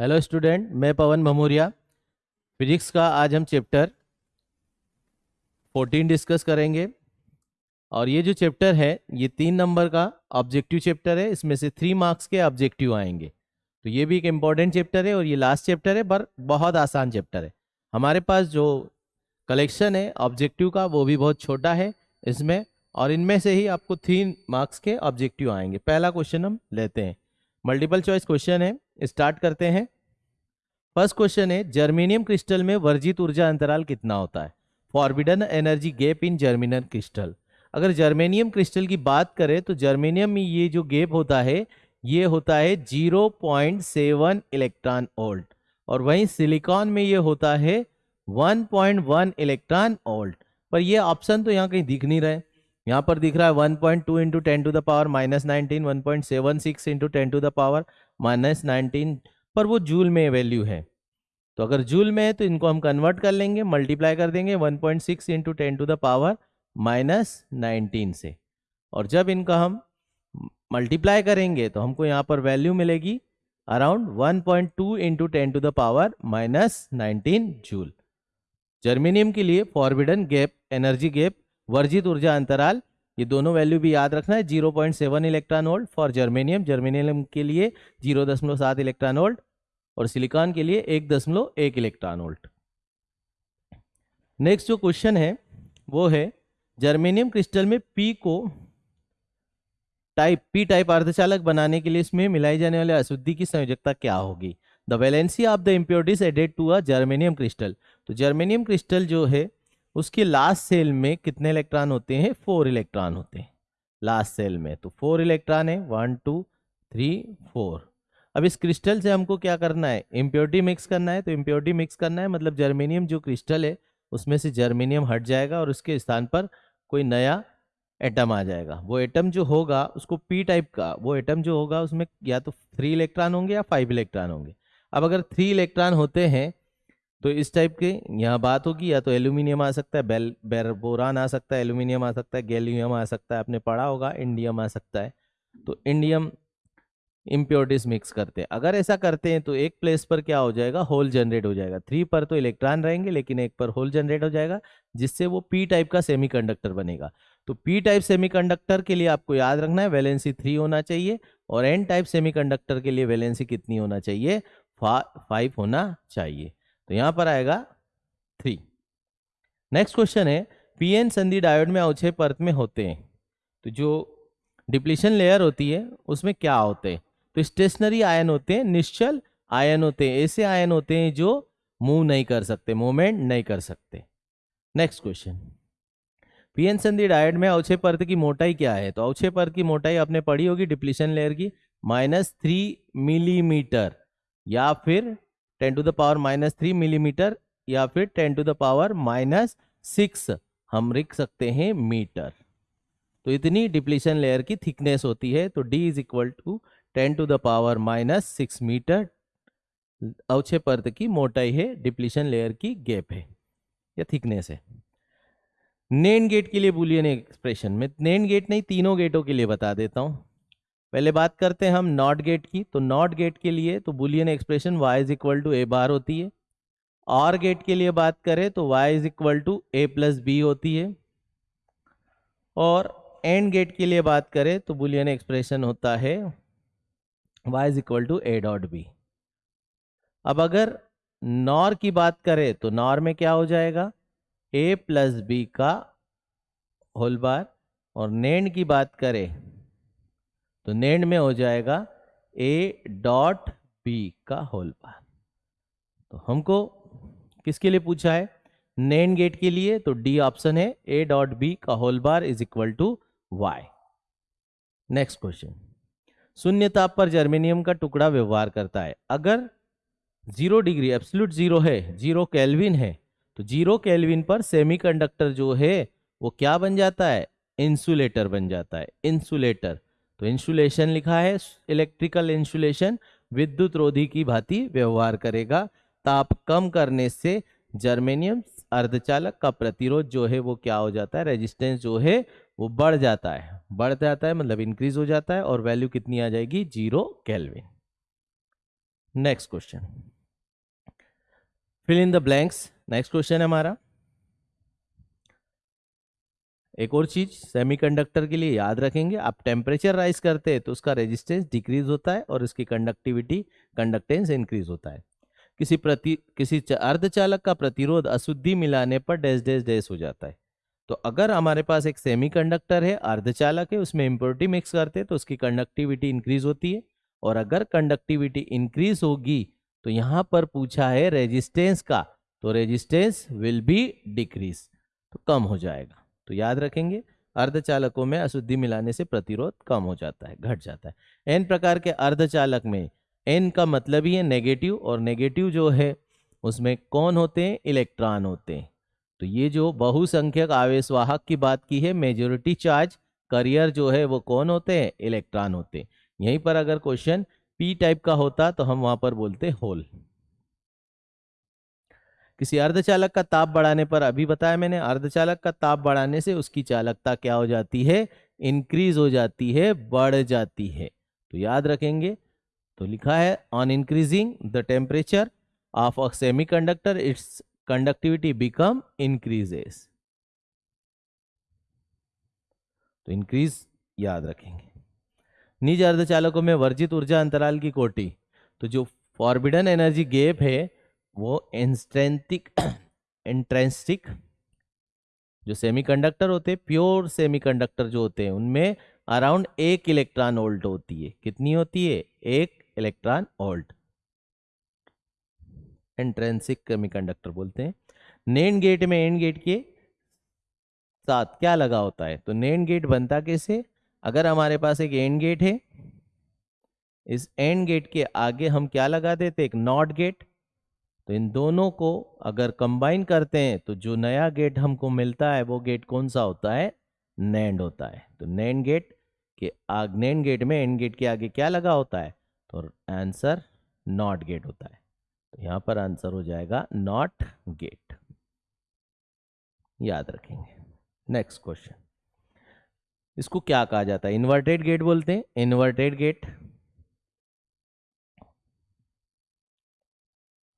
Hello student मैं पवन भमोरिया. Physics का आज हम चैप्टर 14 डिस्कस करेंगे. और ये जो चैप्टर है, ये तीन नंबर का ऑब्जेक्टिव चैप्टर है. इसमें से थ्री मार्क्स के ऑब्जेक्टिव आएँगे. तो ये भी एक इंपॉर्टेंट चैप्टर है और ये लास्ट चैप्टर है, पर बहुत आसान चैप्टर है. हमारे पास जो कलेक्शन है ऑब्जेक्टिव का, वो भी बहुत छोटा है इसमें. और इनमें से ही आपको थ्री मार्क्स के ऑब्जेक्टिव आएँगे. पहला क्वेश्चन हम लेते हैं. मल्टीपल चॉइस क्वेश्चन है, स्टार्ट करते हैं। फ़र्स्ट क्वेश्चन है, जर्मेनियम क्रिस्टल में वर्जित ऊर्जा अंतराल कितना होता है? Forbidden energy gap in germanium crystal. अगर जर्मेनियम क्रिस्टल की बात करें तो जर्मेनियम में ये जो गैप होता है, ये होता है 0.7 इलेक्ट्रॉन ओल्ट और वहीं सिलिकॉन में ये होता है 1.1 इलेक्ट्रॉन ओल्ट पर ये ऑप्शन तो यहाँ कहीं दिख नहीं रहे। यहाँ पर दिख रहा है 1.2 point two into ten to the power minus nineteen one point seven six into ten to the power minus nineteen पर वो जूल में वैल्यू है। तो अगर जूल में है तो इनको हम कन्वर्ट कर लेंगे मल्टीप्लाई कर देंगे 1.6 point six into ten to the power minus nineteen से। और जब इनका हम मल्टीप्लाई करेंगे तो हमको यहाँ पर वैल्यू मिलेगी around 1.2 point two into ten to the power minus nineteen joule germanium के लिए फॉरबिडन गैप एनर्जी गैप वर्जित ऊर्जा अंतराल, ये दोनों वैल्यू भी याद रखना है 0.7 electron volt for germanium germanium के लिए 0.7 इलेक्ट्रॉन वोल्ट और सिलिकॉन के लिए एक दशमलव एक इलेक्ट्रॉन वोल्ट नेक्स्ट जो क्वेश्चन है, वो है जर्मेनियम क्रिस्टल में पी को टाइप पी टाइप अर्धचालक बनाने के लिए इसमें मिलाई जाने वाले अशुद्धि की संयोजकता क्या होगी? The valency of the impurities added to a germanium crystal तो जर्मेनियम क्रिस्टल जो है उसके लास्ट सेल में कितने इलेक्ट्रॉन होते हैं? फोर इलेक्ट्रॉन होते हैं। लास्ट सेल में। तो फोर इलेक्ट्रॉन है। वन टू थ्री फोर अब इस क्रिस्टल से हमको क्या करना है? इम्प्योरिटी मिक्स करना है। तो इम्प्योरिटी मिक्स करना है। मतलब जर्मेनियम जो क्रिस्टल है, उसमें से जर्मेनियम हट जाएगा और उसके स्थान पर कोई नया एटम आ जाएगा। वो एटम जो होगा, उसको पी टाइप का, वो एटम जो होगा, उसमें या तो थ्री इलेक्ट्रॉन होंगे या फाइव इलेक्ट्रॉन होंगे। अब अगर थ्री इलेक्ट्रॉन होते हैं तो इस टाइप के यहाँ बात होगी, या तो एल्यूमिनियम आ सकता है बेल बेर बोरान आ सकता है एल्यूमिनियम आ सकता है गैलियम आ सकता है, आपने पढ़ा होगा इंडियम आ सकता है। तो इंडियम इम्प्योरिटीज मिक्स करते हैं। अगर ऐसा करते हैं तो एक प्लेस पर क्या हो जाएगा होल जनरेट हो जाएगा। थ्री पर तो इलेक्ट्रॉन रहेंगे, लेकिन एक पर होल जनरेट हो जाएगा, जिससे वो पी टाइप का सेमीकंडक्टर बनेगा। तो पी टाइप सेमीकंडक्टर के लिए आपको याद रखना है वैलेंसी थ्री होना चाहिए, और एन टाइप सेमीकंडक्टर के लिए वैलेंसी कितनी होना चाहिए? फाइव होना चाहिए। तो यहाँ पर आएगा थ्री नेक्स्ट क्वेश्चन है पीएन संधि डायोड में अवक्षय परत में होते हैं। तो जो डिप्लीशन लेयर होती है, उसमें क्या होते हैं? तो स्टेशनरी आयन होते हैं, निश्चल आयन होते हैं। ऐसे आयन होते हैं जो मूव नहीं कर सकते मूवमेंट नहीं कर सकते। नेक्स्ट क्वेश्चन पीएन संधि डायोड में अवक्षय परत की मोटाई क्या है? तो अवक्षय परत की मोटाई आपने पढ़ी होगी डिप्लीशन लेयर की माइनस थ्री मिलीमीटर या फिर ten to the power minus three millimetre या फिर ten to the power minus six हम लिख सकते हैं मीटर। तो इतनी डिप्लीशन लेयर की थिकनेस होती है तो D is equal to ten to the power minus six metre अवक्षय पर्द की मोटाई है, डिप्लीशन लेयर की गैप है, या थिकनेस है। नेन गेट के लिए बुलियन एक्सप्रेशन, में नेन गेट नहीं, तीनों गेटों के लिए बता देता हूँ। पहले बात करते हैं हम नॉट गेट की। तो नॉट गेट के लिए तो Boolean expression y is equal to A bar होती है। और गेट के लिए बात करें तो y is equal to A plus B होती है। और एंड गेट के लिए बात करें तो बुलियन एक्सप्रेशन होता है y is equal to A dot B अब अगर नॉर की बात करें तो नॉर में क्या हो जाएगा? ए प्लस बी का होल बार और नेंड की बात करें तो नेंड में हो जाएगा ए डॉट बी का होल बार। तो हमको किसके लिए पूछा है? नेंड गेट के लिए तो डी ऑप्शन है ए डॉट बी का whole bar is equal to Y next question. शून्य ताप पर जर्मेनियम का टुकड़ा व्यवहार करता है। अगर ज़ीरो डिग्री, एब्सोल्यूट ज़ीरो है, ज़ीरो कैलविन है तो ज़ीरो कैलविन पर सेमीकंडक्टर जो है, वो क्या बन जाता है? इंसुलेटर बन जाता है। इंसुलेटर। तो इंसुलेशन लिखा है इलेक्ट्रिकल इंसुलेशन विद्युत रोधी की भांति व्यवहार करेगा। ताप कम करने से जर्मेनियम अर्धचालक का प्रतिरोध जो है वो क्या हो जाता है? रेजिस्टेंस जो है वो बढ़ जाता है। बढ़ जाता है मतलब इंक्रीज हो जाता है और वैल्यू कितनी आ जाएगी? Zero kelvin next question fill in the blanks next question है हमारा। एक और चीज़ सेमीकंडक्टर के लिए याद रखेंगे, आप टेम्परेचर राइज करते हैं तो उसका रेजिस्टेंस डिक्रीज होता है और उसकी कंडक्टिविटी कंडक्टेंस इंक्रीज होता है। किसी प्रति, किसी अर्धचालक का प्रतिरोध अशुद्धि मिलाने पर डैश डैश डैश हो जाता है। तो अगर हमारे पास एक सेमीकंडक्टर है, अर्धचालक है, उसमें इम्प्योरिटी मिक्स करते हैं तो उसकी कंडक्टिविटी इंक्रीज होती है। और अगर कंडक्टिविटी इंक्रीज होगी तो यहाँ पर पूछा है रेजिस्टेंस का तो रेजिस्टेंस विल बी डिक्रीज तो कम हो जाएगा। तो याद रखेंगे, अर्धचालकों में अशुद्धि मिलाने से प्रतिरोध कम हो जाता है, घट जाता है। एन प्रकार के अर्धचालक में एन का मतलब ही है नेगेटिव और नेगेटिव जो है, उसमें कौन होते हैं? इलेक्ट्रॉन होते हैं। तो ये जो बहुसंख्यक आवेशवाहक की बात की है मेजोरिटी चार्ज करियर जो है, वो कौन होते हैं? इलेक्ट्रॉन होते हैं। यहीं पर अगर क्वेश्चन पी टाइप का होता तो हम वहाँ पर बोलते होल किसी अर्धचालक का ताप बढ़ाने पर, अभी बताया मैंने, अर्धचालक का ताप बढ़ाने से उसकी चालकता क्या हो जाती है? इंक्रीज हो जाती है, बढ़ जाती है। तो याद रखेंगे तो लिखा है on increasing the temperature of a semiconductor its conductivity become increases तो इंक्रीज याद रखेंगे। निज अर्धचालकों में वर्जित ऊर्जा अंतराल की कोटि तो जो फॉरबिडन एनर्जी गैप है वो इंस्ट्रेंटिक इंट्रेंसिक जो सेमीकंडक्टर होते हैं प्योर सेमीकंडक्टर जो होते हैं, उनमें अराउंड एक इलेक्ट्रॉन वोल्ट होती है। कितनी होती है? एक इलेक्ट्रॉन वोल्ट इंट्रेंसिक सेमीकंडक्टर बोलते हैं। नेन गेट में एंड गेट के साथ क्या लगा होता है? तो नेन गेट बनता कैसे? अगर हमारे पास एक एंड गेट है, इस एंड गेट के आगे हम क्या लगा देते? एक नॉट गेट तो इन दोनों को अगर कंबाइन करते हैं तो जो नया गेट हमको मिलता है, वो गेट कौन सा होता है? नैंड होता है। तो नैंड गेट के आग नैंड गेट में एंड गेट के आगे क्या लगा होता है? तो आंसर नॉट गेट होता है। तो यहाँ पर आंसर हो जाएगा नॉट गेट याद रखेंगे। नेक्स्ट क्वेश्चन इसको क्या कहा जाता है? इन्वर्टेड गेट बोलते हैं। इन्वर्टेड गेट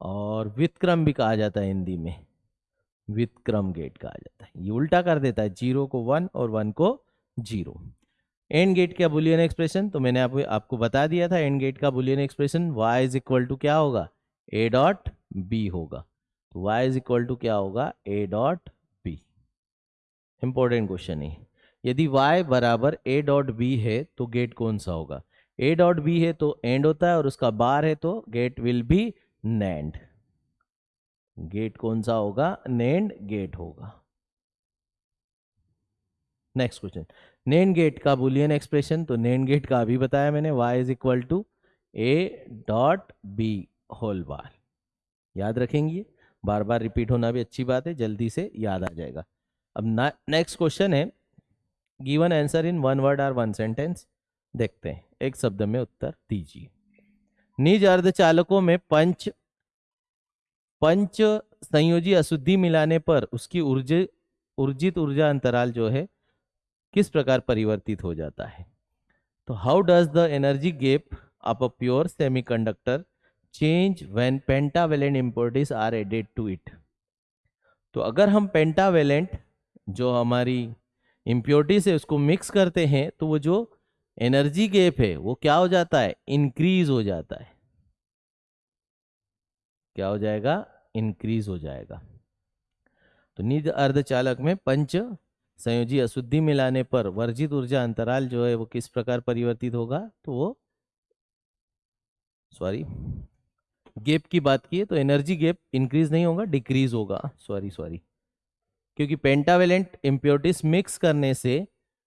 और वितक्रम भी कहा जाता है हिंदी में। वितक्रम गेट कहा जाता है। ये उल्टा कर देता है, ज़ीरो को वन और वन को ज़ीरो। एंड गेट का बुलियन एक्सप्रेशन? तो मैंने आपको आपको बता दिया था, एंड गेट का Boolean expression y is equal to क्या होगा? ए डॉट बी होगा। तो y इज़ इक्वल टू क्या होगा? A dot B important question है यदि y बराबर ए डॉट बी है तो गेट कौन सा होगा? ए डॉट बी है तो एंड होता है और उसका बार है तो gate will be NAND gate कौन सा होगा? नैंड गेट होगा। नेक्स्ट क्वेश्चन नैंड गेट का बुलियन एक्सप्रेशन तो नैंड गेट का अभी बताया मैंने, y is equal to A dot B whole bar याद रखेंगे बार बार रिपीट होना भी अच्छी बात है, जल्दी से याद आ जाएगा। अब नेक्स्ट क्वेश्चन है given answer in one word or one sentence देखते हैं। एक शब्द में उत्तर दीजिए। निज अर्धचालकों में पंच पंच संयोजी अशुद्धि मिलाने पर उसकी ऊर्जा, ऊर्जित ऊर्जा अंतराल जो है, किस प्रकार परिवर्तित हो जाता है? तो how does the energy gap of a pure semiconductor change when pentavalent impurities are added to it तो अगर हम पेंटावेलेंट जो हमारी इम्प्योरिटीज है, उसको मिक्स करते हैं तो वो जो एनर्जी गैप है, वो क्या हो जाता है? इंक्रीज हो जाता है। क्या हो जाएगा? इंक्रीज हो जाएगा। तो निज अर्धचालक में पंच संयोजी अशुद्धि मिलाने पर वर्जित ऊर्जा अंतराल जो है वो किस प्रकार परिवर्तित होगा? तो वो सॉरी गैप की बात की है तो एनर्जी गैप इंक्रीज नहीं होगा डिक्रीज होगा। सॉरी सॉरी क्योंकि पेंटावेलेंट इम्प्योरिटीज मिक्स करने से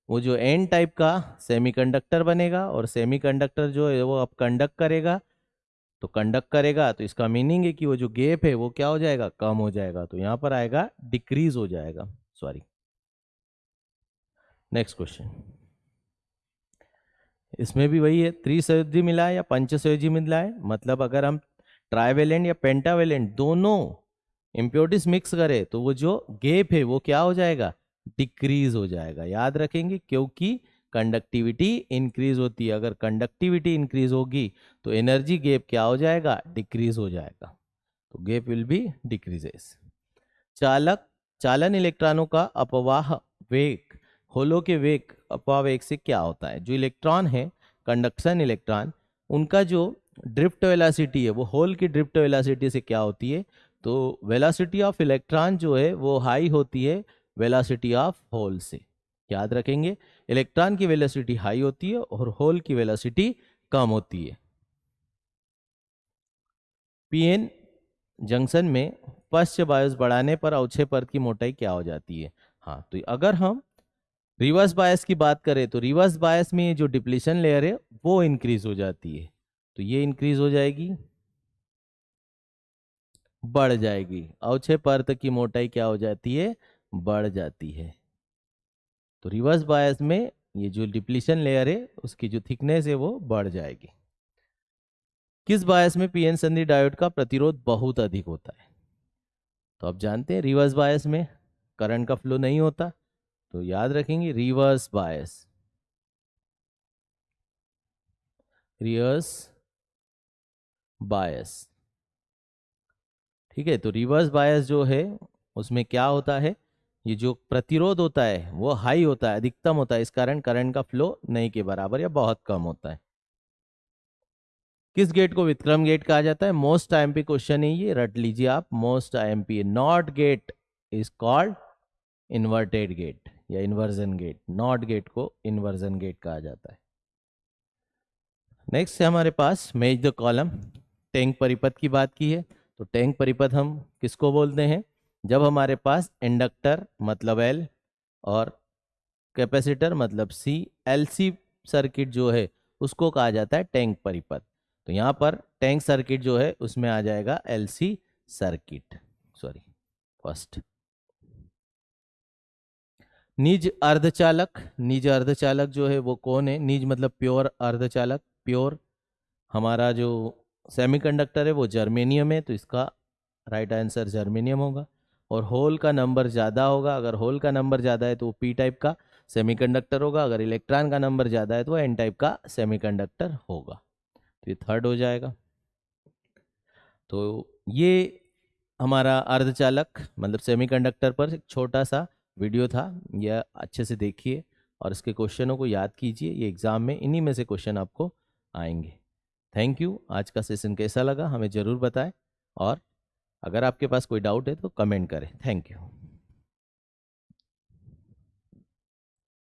वो जो एन टाइप का सेमीकंडक्टर बनेगा और सेमीकंडक्टर जो है वो अब कंडक्ट करेगा। तो कंडक्ट करेगा तो इसका मीनिंग है कि वो जो गैप है, वो क्या हो जाएगा? कम हो जाएगा। तो यहाँ पर आएगा डिक्रीज हो जाएगा। सॉरी नेक्स्ट क्वेश्चन इसमें भी वही है त्रिसयोजी मिला है या पंचसयोजी मिला है मतलब अगर हम ट्राइवेलेंट या पेंटावेलेंट दोनों इम्प्योरिटीज मिक्स करें तो वो जो गैप है, वो क्या हो जाएगा? डिक्रीज हो जाएगा। याद रखेंगे, क्योंकि कंडक्टिविटी इंक्रीज होती है। अगर कंडक्टिविटी इंक्रीज होगी तो एनर्जी गैप क्या हो जाएगा? डिक्रीज हो जाएगा। तो गैप विल बी डिक्रीजेस चालक, चालन इलेक्ट्रॉनों का अपवाह वेग, होलो के वेग, अपवाह वेग से क्या होता है? जो इलेक्ट्रॉन है कंडक्शन इलेक्ट्रॉन उनका जो ड्रिफ्ट वेलासिटी है, वो होल की ड्रिफ्ट वेलासिटी से क्या होती है? तो वेलासिटी ऑफ़ इलेक्ट्रॉन जो है, वो हाई होती है वेलासिटी ऑफ़ होल से। याद रखेंगे इलेक्ट्रॉन की वेलोसिटी हाई होती है और होल की वेलोसिटी कम होती है। पीएन जंक्शन में पश्च बायस बढ़ाने पर अवक्षय परत की मोटाई क्या हो जाती है? हाँ तो अगर हम रिवर्स बायस की बात करें तो रिवर्स बायस में जो डिप्लीशन लेयर है, वो इंक्रीज हो जाती है। तो ये इंक्रीज हो जाएगी, बढ़ जाएगी। अवक्षय परत की मोटाई क्या हो जाती है? बढ़ जाती है। तो रिवर्स बायस में ये जो डिप्लीशन लेयर है, उसकी जो थिकनेस है वो बढ़ जाएगी। किस बायस में पीएन संधि डायोड का प्रतिरोध बहुत अधिक होता है? तो आप जानते हैं रिवर्स बायस में करंट का फ्लो नहीं होता तो याद रखेंगे रिवर्स बायस रिवर्स बायस ठीक है तो रिवर्स बायस जो है, उसमें क्या होता है? ये जो प्रतिरोध होता है, वो हाई होता है, अधिकतम होता है, इस कारण करंट का फ्लो नहीं के बराबर या बहुत कम होता है। किस गेट को विक्रम गेट कहा जाता है? मोस्ट आईएमपी क्वेश्चन है ये, रट लीजिए आप। Most IMP not gate is called inverted gate या इन्वर्जन गेट नॉट गेट को इन्वर्जन गेट कहा जाता है। नेक्स्ट है हमारे पास मेज द कॉलम टैंक परिपथ की बात की है। तो टैंक परिपथ हम किसको बोलते हैं? जब हमारे पास इंडक्टर मतलब एल और कैपेसिटर मतलब सी एलसी सर्किट जो है, उसको कहा जाता है टैंक परिपथ। तो यहाँ पर टैंक सर्किट जो है, उसमें आ जाएगा एलसी सर्किट। सॉरी फ़र्स्ट निज अर्धचालक निज अर्धचालक जो है, वो कौन है? निज मतलब प्योर अर्धचालक, प्योर हमारा जो सेमीकंडक्टर है, वो जर्मेनियम है तो इसका राइट आंसर जर्मेनियम होगा। और होल का नंबर ज़्यादा होगा, अगर होल का नंबर ज़्यादा है तो वो पी टाइप का सेमीकंडक्टर होगा, अगर इलेक्ट्रॉन का नंबर ज़्यादा है तो वो एन टाइप का सेमीकंडक्टर होगा। तो ये थर्ड हो जाएगा। तो ये हमारा अर्धचालक मतलब सेमीकंडक्टर पर एक छोटा सा वीडियो था, यह अच्छे से देखिए और इसके क्वेश्चनों को याद कीजिए, ये एग्ज़ाम में इन्हीं में से क्वेश्चन आपको आएँगे। थैंक यू आज का सेशन कैसा लगा, हमें ज़रूर बताएँ और अगर आपके पास कोई डाउट है तो कमेंट करें। Thank you